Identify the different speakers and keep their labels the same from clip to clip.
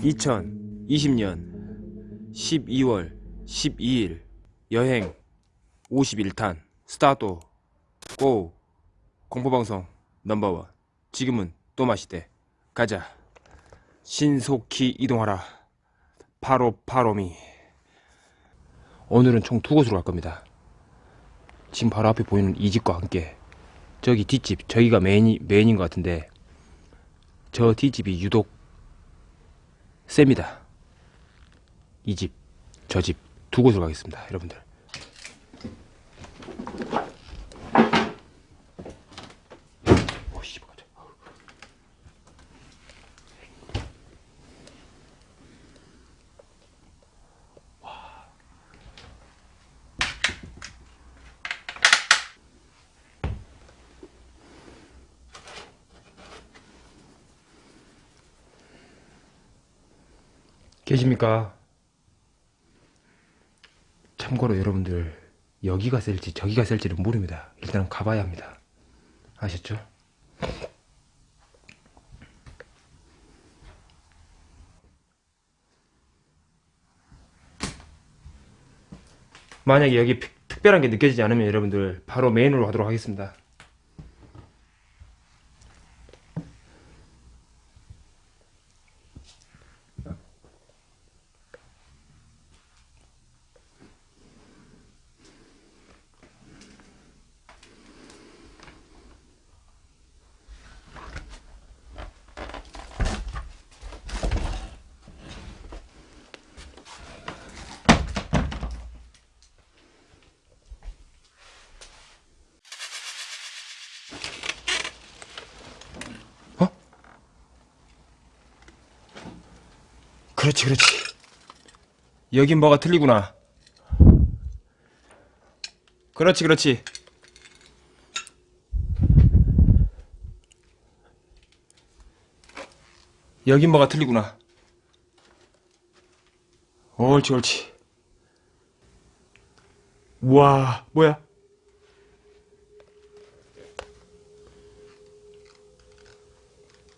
Speaker 1: (2020년 12월 12일) 여행 51탄 스타트 고 공포방송 넘버원. 지금은 또 마시대. 가자. 신속히 이동하라. 바로 바로미 오늘은 총 두 곳으로 갈 겁니다. 지금 바로 앞에 보이는 이 집과 함께 저기 뒷집 저기가 메인이, 메인인 것 같은데 저 뒷집이 유독 셉니다. 이 집, 저 집 두 곳으로 가겠습니다 여러분들 계십니까? 참고로 여러분들 여기가 셀지 저기가 셀지는 모릅니다. 일단 가봐야 합니다. 아셨죠? 만약에 여기 특- 특별한 게 느껴지지 않으면 여러분들 바로 메인으로 가도록 하겠습니다. 그렇지, 그렇지. 여긴 뭐가 틀리구나. 그렇지, 그렇지. 여긴 뭐가 틀리구나. 옳지, 옳지. 우와, 뭐야?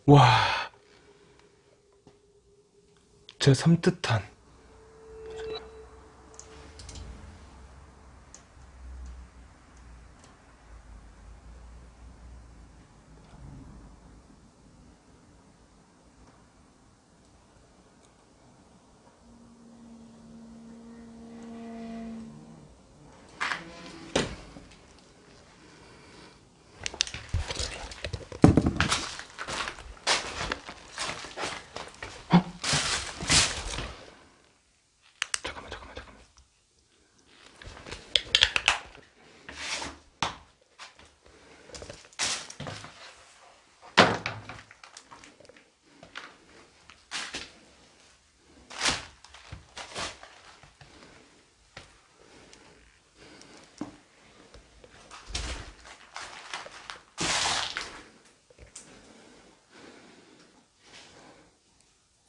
Speaker 1: 와. 저 섬뜩한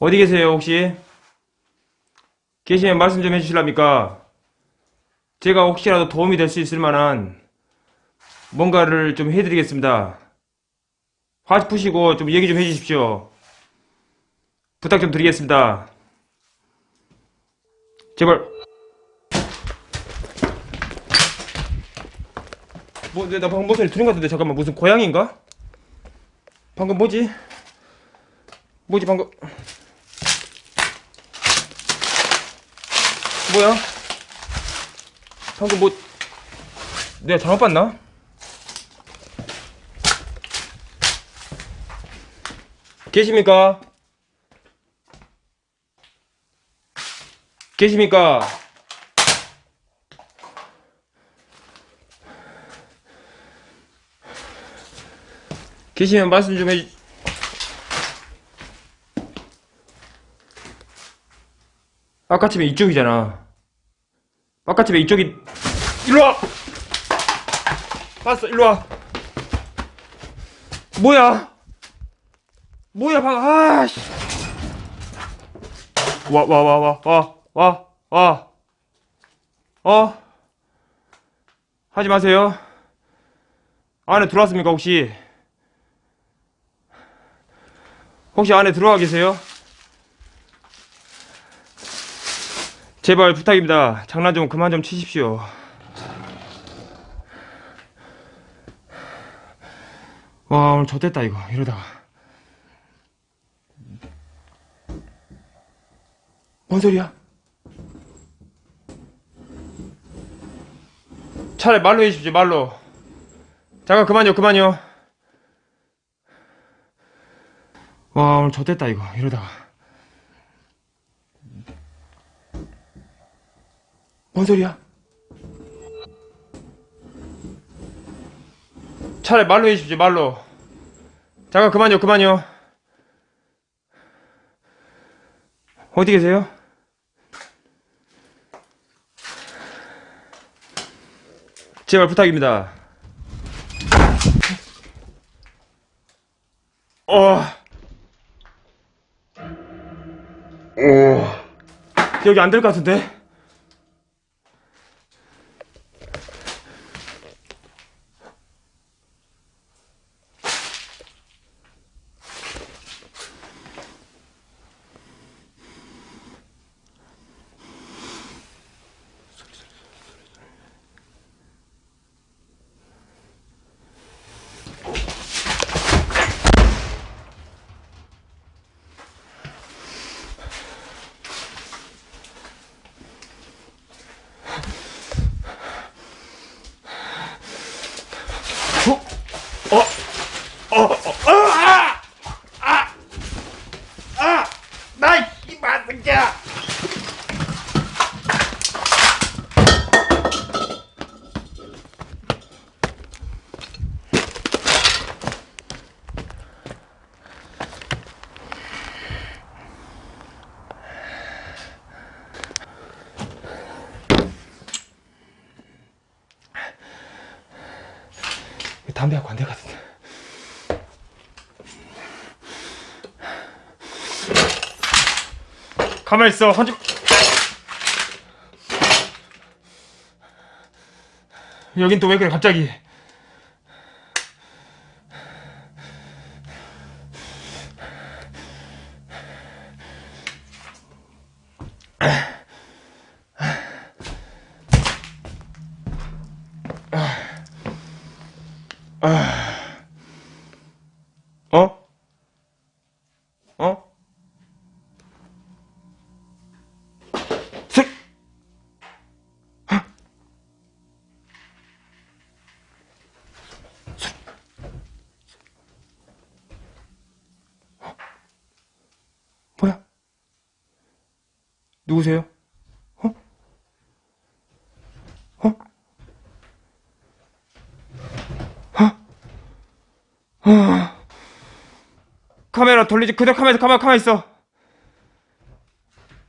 Speaker 1: 어디 계세요 혹시? 계시면 말씀 좀 해주실랍니까? 제가 혹시라도 도움이 될 수 있을 만한 뭔가를 좀 해드리겠습니다. 화 푸시고 좀 얘기 좀 해주십시오. 부탁 좀 드리겠습니다. 제발. 뭐, 내- 나 방금 목소리 들은 것 같은데, 잠깐만, 무슨 고양인가? 방금 뭐지? 뭐지, 방금. 뭐야? 방금 뭐 내가 잘못 봤나? 계십니까? 계십니까? 계시면 말씀 좀 해주... 아까 집에 이쪽이잖아. 아까 집에 이쪽이 일로 와. 봤어, 일로 와. 뭐야? 뭐야, 방, 아, 씨. 와, 와, 와, 와, 와, 와, 와. 어? 하지 마세요. 안에 들어왔습니까, 혹시? 혹시 안에 들어와 계세요? 제발 부탁입니다. 장난 좀 그만 좀 치십시오. 와, 오늘 좆됐다, 이거. 이러다가. 뭔 소리야? 차라리 말로 해주십시오, 말로. 잠깐, 그만요, 그만요. 와, 오늘 좆됐다, 이거. 이러다가. 뭔 소리야? 차라리 말로 해주십시오, 말로. 잠깐, 그만요, 그만요. 어디 계세요? 제발 부탁입니다. 어. 오. 여기 안 될 것 같은데? 어? 어? 어? 어? 아! 아! 아! 나, 이 마승자! 담배 갖고 안될 것 같은데. 가만히 있어. 하지. 여긴 또 왜 그래 갑자기? 카메라 돌리지 그대로 카메라 가만 가만 있어.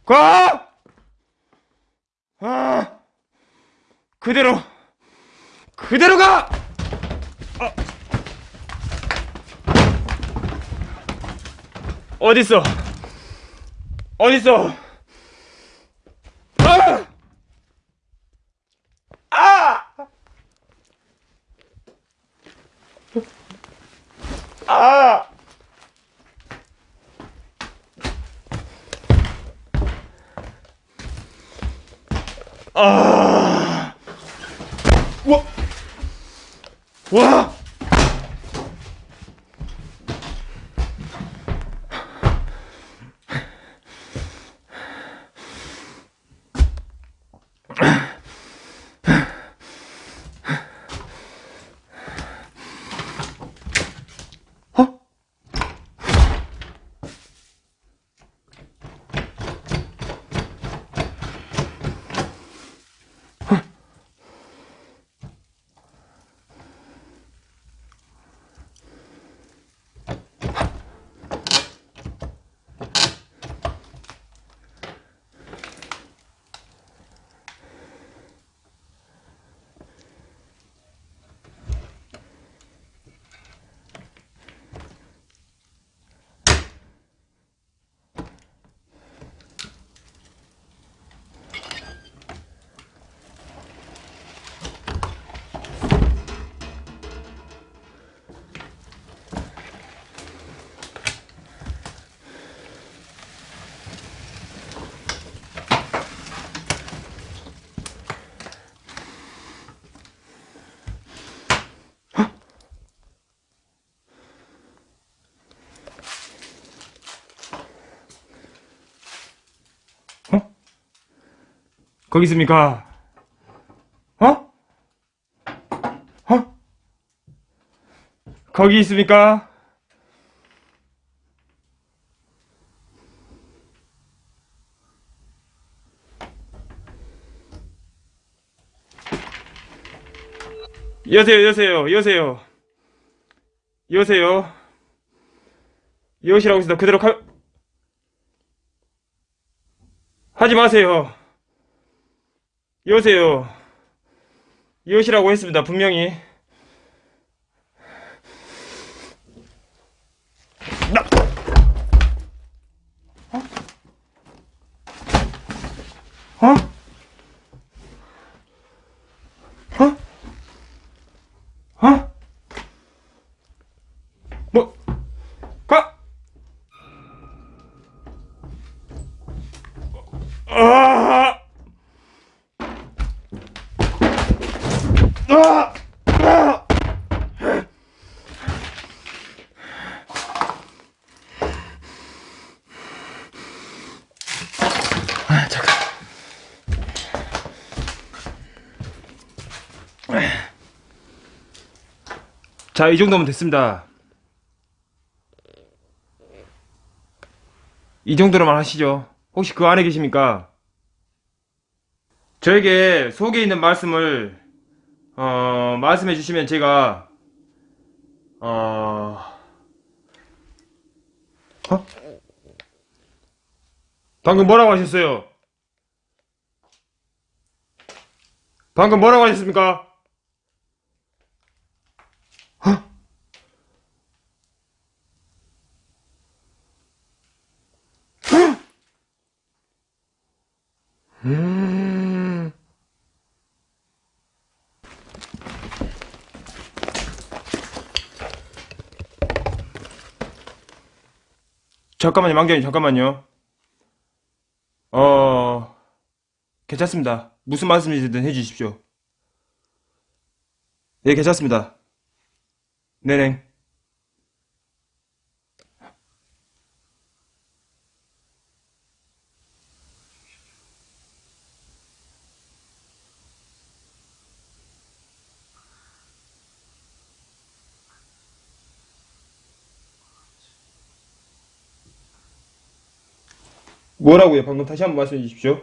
Speaker 1: 가! 아! 그대로 그대로 가! 어. 어딨어? 어딨어? 아! 아! 아! 아! 와! 와! 거기 있습니까? 어? 어? 거기 있습니까? 여세요, 여세요, 여세요. 여세요. 여시라고 있습니다. 그대로 가, 하지 마세요. 여세요. 여시라고 했습니다. 분명히. 자, 이 정도면 됐습니다. 이 정도로만 하시죠. 혹시 그 안에 계십니까? 저에게 속에 있는 말씀을 어, 말씀해 주시면 제가 어... 어? 방금 뭐라고 하셨어요? 방금 뭐라고 하셨습니까? 음... 잠깐만요, 망자님, 잠깐만요. 어, 괜찮습니다. 무슨 말씀이든 해주십시오. 예, 괜찮습니다. 네네. 뭐라고요? 방금 다시 한번 말씀해 주십시오.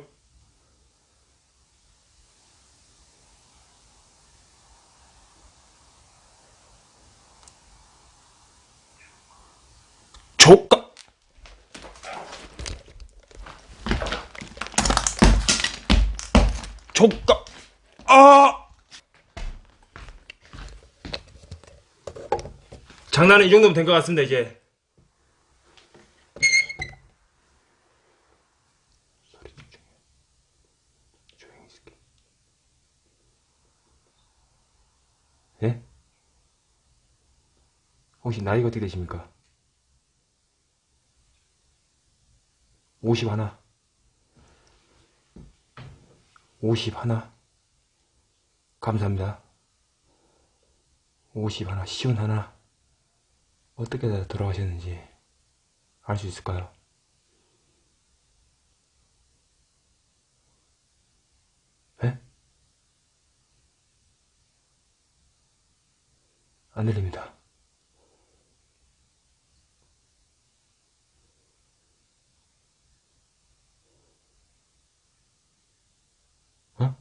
Speaker 1: 조까 조까 아 장난은 이 정도면 된 것 같습니다 이제 조용히 있을게 예? 혹시 나이가 어떻게 되십니까? 50 하나 50 하나 감사합니다 50 하나 시운 하나 어떻게 다 돌아가셨는지 알 수 있을까요? 예? 안 들립니다 어?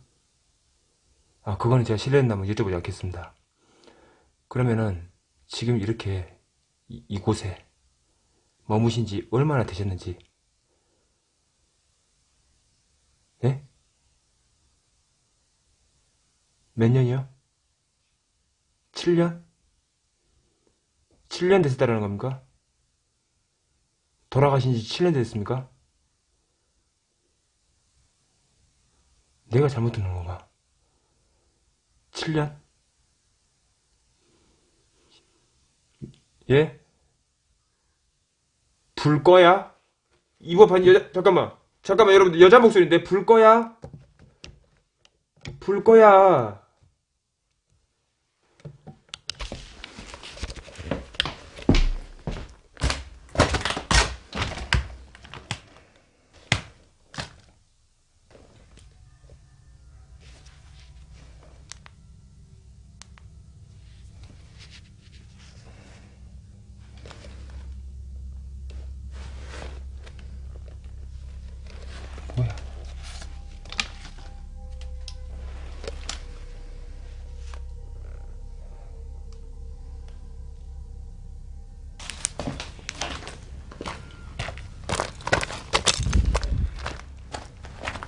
Speaker 1: 아, 그거는 제가 실례했나면 여쭤보지 않겠습니다. 그러면은 지금 이렇게 이, 이곳에 머무신 지 얼마나 되셨는지 예? 몇 년이요? 7년? 7년 됐다라는 겁니까? 돌아가신 지 7년 됐습니까? 내가 잘못 듣는 건가? 7년? 예? 불 거야? 이거 반 여자 잠깐만 잠깐만 여러분들 여자 목소리인데 불 거야? 불 거야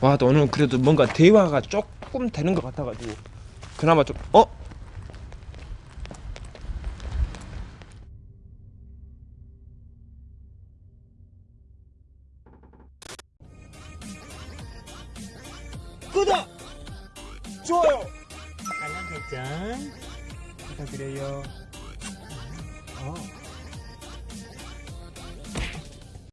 Speaker 1: 와, 또 오늘 그래도 뭔가 대화가 조금 되는 것 같아가지고 그나마 좀
Speaker 2: 어?